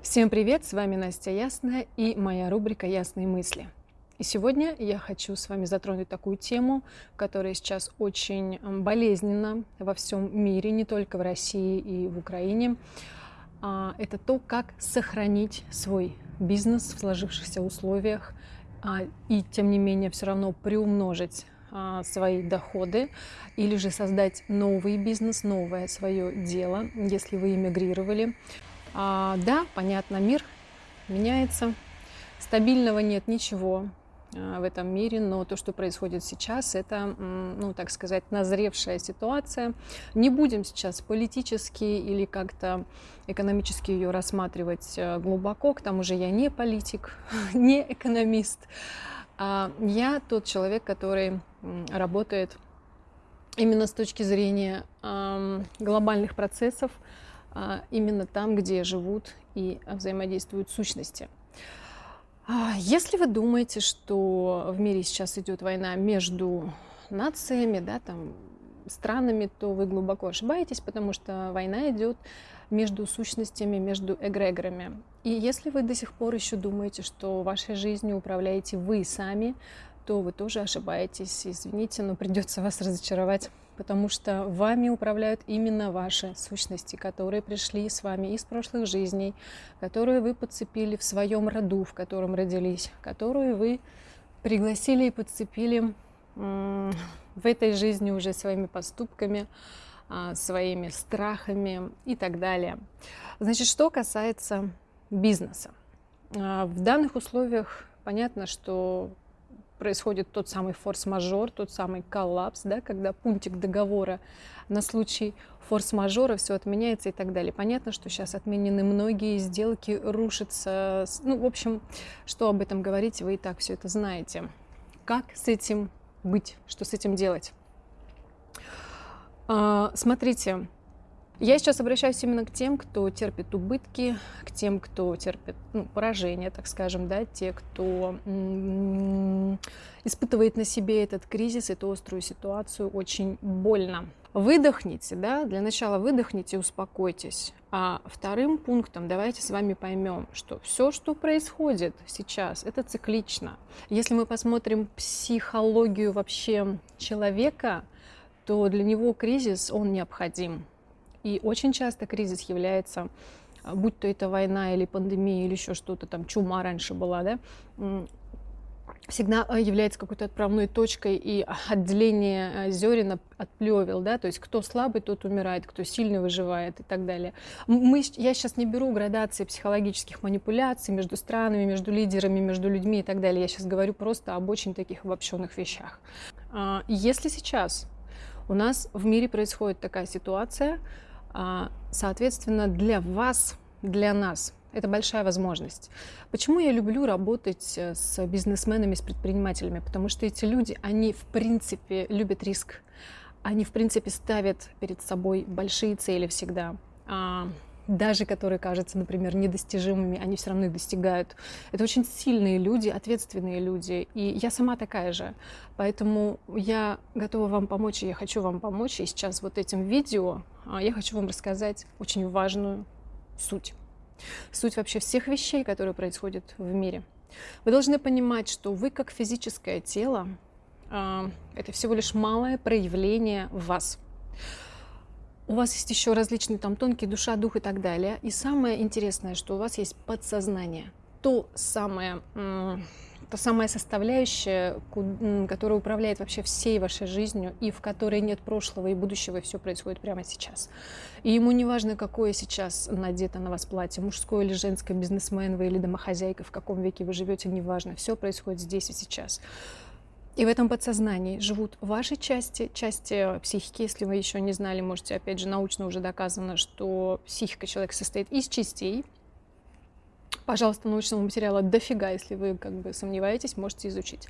Всем привет! С вами Настя Ясная и моя рубрика «Ясные мысли». И сегодня я хочу с вами затронуть такую тему, которая сейчас очень болезненна во всем мире, не только в России и в Украине. А, это то, как сохранить свой бизнес в сложившихся условиях а, и, тем не менее, все равно приумножить а, свои доходы или же создать новый бизнес, новое свое дело, если вы эмигрировали. А, да, понятно, мир меняется, стабильного нет ничего а, в этом мире, но то, что происходит сейчас, это, ну, так сказать, назревшая ситуация. Не будем сейчас политически или как-то экономически ее рассматривать э, глубоко, к тому же я не политик, не экономист. А я тот человек, который работает именно с точки зрения глобальных процессов, а, именно там, где живут и взаимодействуют сущности. А, если вы думаете, что в мире сейчас идет война между нациями, да, там, странами, то вы глубоко ошибаетесь, потому что война идет между сущностями, между эгрегорами. И если вы до сих пор еще думаете, что вашей жизнью управляете вы сами, то вы тоже ошибаетесь. Извините, но придется вас разочаровать, потому что вами управляют именно ваши сущности, которые пришли с вами из прошлых жизней, которые вы подцепили в своем роду, в котором родились, которую вы пригласили и подцепили в этой жизни уже своими поступками, а, своими страхами и так далее. Значит, что касается бизнеса. А, в данных условиях понятно, что происходит тот самый форс-мажор, тот самый коллапс, да, когда пунктик договора на случай форс-мажора все отменяется и так далее. Понятно, что сейчас отменены многие сделки, рушатся. Ну, в общем, что об этом говорить, вы и так все это знаете. Как с этим быть, что с этим делать? А, смотрите, я сейчас обращаюсь именно к тем, кто терпит убытки, к тем, кто терпит ну, поражение, так скажем, да, те, кто испытывает на себе этот кризис, эту острую ситуацию очень больно. Выдохните, да, для начала выдохните, успокойтесь. А вторым пунктом давайте с вами поймем, что все, что происходит сейчас, это циклично. Если мы посмотрим психологию вообще человека, то для него кризис, он необходим. И очень часто кризис является, а, будь то это война или пандемия или еще что-то, там чума раньше была, да, всегда а, является какой-то отправной точкой и отделение а, зерен от плевел, да, то есть кто слабый, тот умирает, кто сильный выживает и так далее. Мы, я сейчас не беру градации психологических манипуляций между странами, между лидерами, между людьми и так далее. Я сейчас говорю просто об очень таких обобщенных вещах. Если сейчас у нас в мире происходит такая ситуация, соответственно, для вас, для нас это большая возможность. Почему я люблю работать э, с бизнесменами, с предпринимателями? Потому что эти люди, они в принципе любят риск. Они в принципе ставят перед собой большие цели всегда. Даже которые кажутся, например, недостижимыми, они все равно их достигают. Это очень сильные люди, ответственные люди, и я сама такая же. Поэтому я готова вам помочь, и я хочу вам помочь. И сейчас вот этим видео а, я хочу вам рассказать очень важную суть. Суть вообще всех вещей, которые происходят в мире. Вы должны понимать, что вы как физическое тело, а, это всего лишь малое проявление вас. У вас есть еще различные там тонкие душа, дух и так далее. И самое интересное, что у вас есть подсознание. То самое, то самая составляющая, которая управляет вообще всей вашей жизнью и в которой нет прошлого и будущего, и все происходит прямо сейчас. И ему не важно, какое сейчас надето на вас платье, мужское или женское, бизнесмен вы или домохозяйка, в каком веке вы живете, неважно. Все происходит здесь и сейчас. И в этом подсознании живут ваши части, части психики. Если вы еще не знали, можете, опять же, научно уже доказано, что психика человека состоит из частей. Пожалуйста, научного материала дофига, если вы как бы сомневаетесь, можете изучить.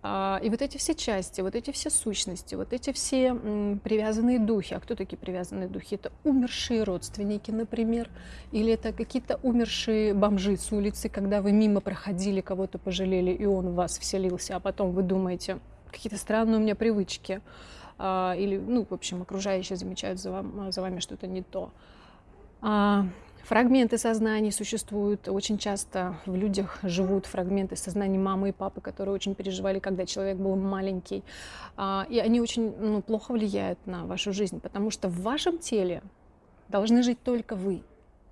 А, и вот эти все части, вот эти все сущности, вот эти все привязанные духи. А кто такие привязанные духи? Это умершие родственники, например, или это какие-то умершие бомжи с улицы, когда вы мимо проходили, кого-то пожалели, и он в вас вселился, а потом вы думаете, какие-то странные у меня привычки, а, или, ну, в общем, окружающие замечают за, вам, за вами что-то не то. Фрагменты сознаний существуют. Очень часто в людях живут фрагменты сознания мамы и папы, которые очень переживали, когда человек был маленький. А, и они очень ну, плохо влияют на вашу жизнь, потому что в вашем теле должны жить только вы,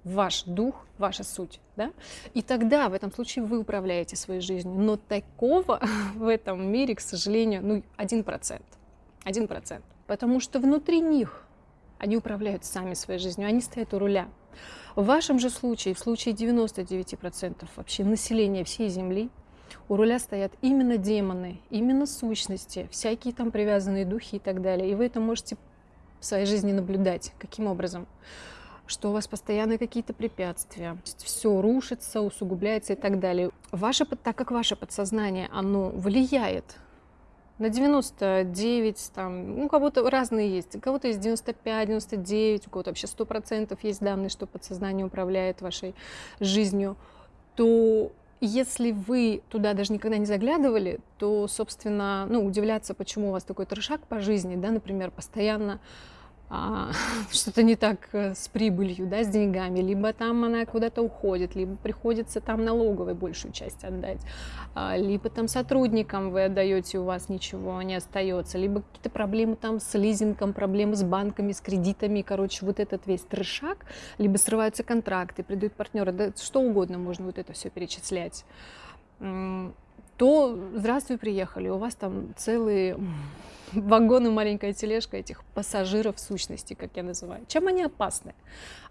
ваш дух, ваша суть. Да? И тогда в этом случае вы управляете своей жизнью. Но такого в этом мире, к сожалению, ну, один процент. Один процент. Потому что внутри них они управляют сами своей жизнью, они стоят у руля. В вашем же случае, в случае 99% вообще населения всей Земли, у руля стоят именно демоны, именно сущности, всякие там привязанные духи и так далее. И вы это можете в своей жизни наблюдать. Каким образом? что у вас постоянно какие-то препятствия, все рушится, усугубляется и так далее. Ваше, так как ваше подсознание, оно влияет на 99, там, ну, у кого-то разные есть, у кого-то есть 95, 99, у кого-то вообще 100% есть данные, что подсознание управляет вашей жизнью, то если вы туда даже никогда не заглядывали, то, собственно, ну, удивляться, почему у вас такой трешак по жизни, да, например, постоянно что-то не так э, с прибылью, да, с деньгами, либо там она куда-то уходит, либо приходится там налоговой большую часть отдать, а, либо там сотрудникам вы отдаете, у вас ничего не остается, либо какие-то проблемы там с лизингом, проблемы с банками, с кредитами, короче, вот этот весь трешак, либо срываются контракты, придут партнеры, да, что угодно можно вот это все перечислять то здравствуй, приехали, у вас там целые вагон и маленькая тележка этих пассажиров сущности, как я называю. Чем они опасны?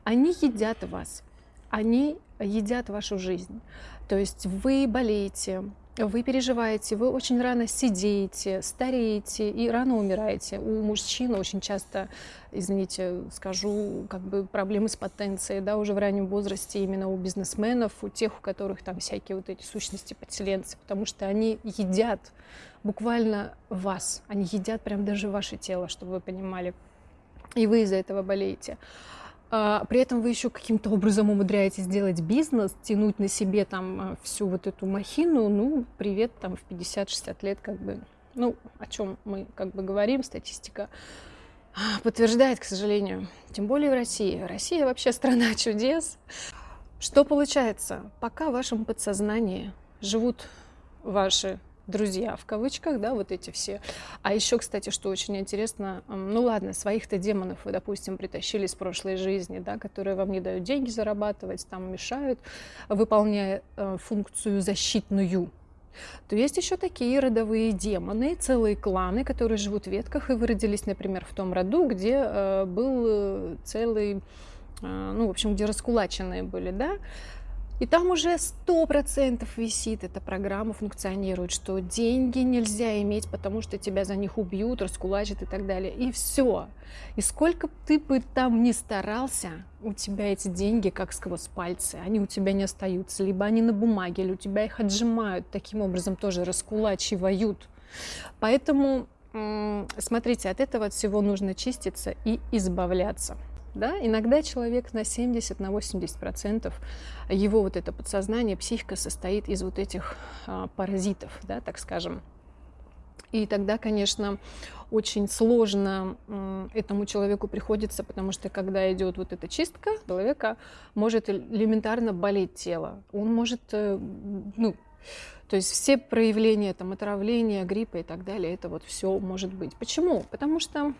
Они едят вас, они едят вашу жизнь. То есть вы болеете, вы переживаете, вы очень рано сидите, стареете и рано умираете. У мужчин очень часто, извините, скажу, как бы проблемы с потенцией, да, уже в раннем возрасте именно у бизнесменов, у тех, у которых там всякие вот эти сущности подселенцы, потому что они едят буквально вас, они едят прям даже ваше тело, чтобы вы понимали, и вы из-за этого болеете. А, при этом вы еще каким-то образом умудряетесь сделать бизнес, тянуть на себе там а, всю вот эту махину, ну, привет, там в 50-60 лет как бы, ну, о чем мы как бы говорим, статистика а, подтверждает, к сожалению, тем более в России. Россия вообще страна чудес. Что получается? Пока в вашем подсознании живут ваши друзья в кавычках, да, вот эти все. А еще, кстати, что очень интересно, ну ладно, своих-то демонов вы, допустим, притащили из прошлой жизни, да, которые вам не дают деньги зарабатывать, там мешают, выполняя э, функцию защитную, то есть еще такие родовые демоны, целые кланы, которые живут в ветках и выродились, например, в том роду, где э, был э, целый, э, ну, в общем, где раскулаченные были, да, и там уже сто процентов висит эта программа, функционирует, что деньги нельзя иметь, потому что тебя за них убьют, раскулачат и так далее. И все. И сколько ты бы там ни старался, у тебя эти деньги как сквозь пальцы, они у тебя не остаются. Либо они на бумаге, или у тебя их отжимают, таким образом тоже раскулачивают. Поэтому, смотрите, от этого всего нужно чиститься и избавляться. Да? Иногда человек на 70, на 80 процентов его вот это подсознание, психика состоит из вот этих а, паразитов, да, так скажем. И тогда, конечно, очень сложно этому человеку приходится, потому что когда идет вот эта чистка, человека может элементарно болеть тело. Он может, э, ну, то есть все проявления там, отравления, гриппа и так далее, это вот все может быть. Почему? Потому что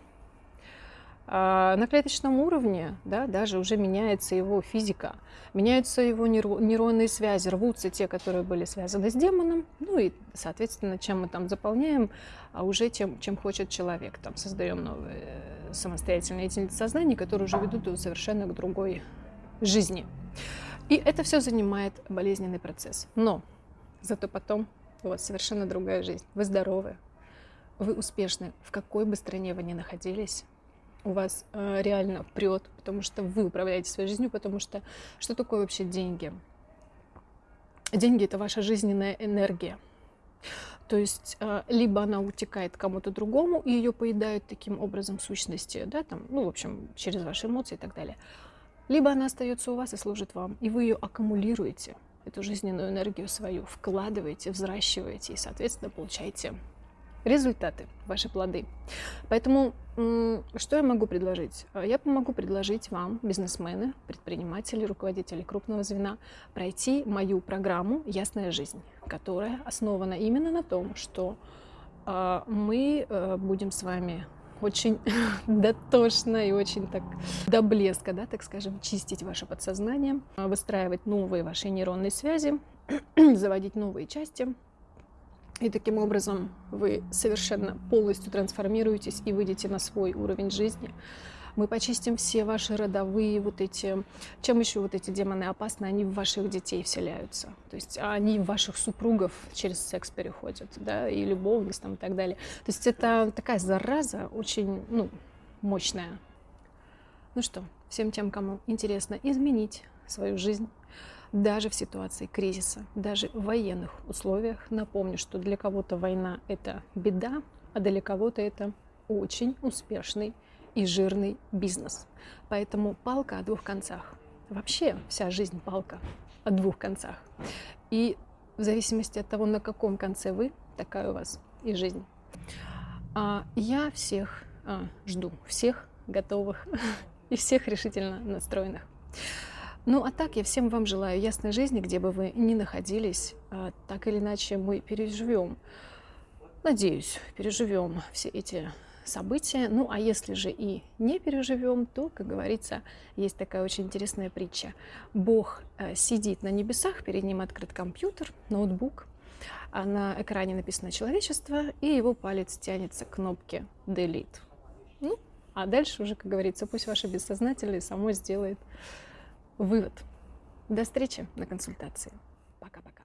на клеточном уровне да, даже уже меняется его физика, меняются его нейронные связи, рвутся те, которые были связаны с демоном, ну и, соответственно, чем мы там заполняем, а уже тем, чем хочет человек. Там создаем новые э, самостоятельные единицы сознания, которые уже ведут совершенно к другой жизни. И это все занимает болезненный процесс. Но зато потом у вас совершенно другая жизнь. Вы здоровы, вы успешны, в какой бы стране вы ни находились, у вас э, реально прет, потому что вы управляете своей жизнью, потому что что такое вообще деньги? Деньги это ваша жизненная энергия. То есть э, либо она утекает кому-то другому, и ее поедают таким образом сущности, да, там, ну, в общем, через ваши эмоции и так далее. Либо она остается у вас и служит вам, и вы ее аккумулируете, эту жизненную энергию свою, вкладываете, взращиваете, и, соответственно, получаете результаты, ваши плоды. Поэтому что я могу предложить? Я могу предложить вам, бизнесмены, предприниматели, руководители крупного звена, пройти мою программу «Ясная жизнь», которая основана именно на том, что а, мы э, будем с вами очень дотошно и очень так до блеска, да, так скажем, чистить ваше подсознание, выстраивать новые ваши нейронные связи, заводить новые части, и таким образом вы совершенно полностью трансформируетесь и выйдете на свой уровень жизни. Мы почистим все ваши родовые вот эти... Чем еще вот эти демоны опасны? Они в ваших детей вселяются. То есть они в ваших супругов через секс переходят, да, и любовниц там и так далее. То есть это такая зараза очень, ну, мощная. Ну что, всем тем, кому интересно изменить свою жизнь, даже в ситуации кризиса, даже в военных условиях. Напомню, что для кого-то война – это беда, а для кого-то это очень успешный и жирный бизнес. Поэтому палка о двух концах. Вообще вся жизнь палка о двух концах. И в зависимости от того, на каком конце вы, такая у вас и жизнь. А я всех а, жду, всех готовых и всех решительно настроенных. Ну а так я всем вам желаю ясной жизни, где бы вы ни находились. А, так или иначе мы переживем, надеюсь, переживем все эти события. Ну а если же и не переживем, то, как говорится, есть такая очень интересная притча. Бог э, сидит на небесах, перед ним открыт компьютер, ноутбук, а на экране написано «человечество», и его палец тянется к кнопке «delete». Ну, а дальше уже, как говорится, пусть ваше бессознательное само сделает вывод. До встречи на консультации. Пока-пока.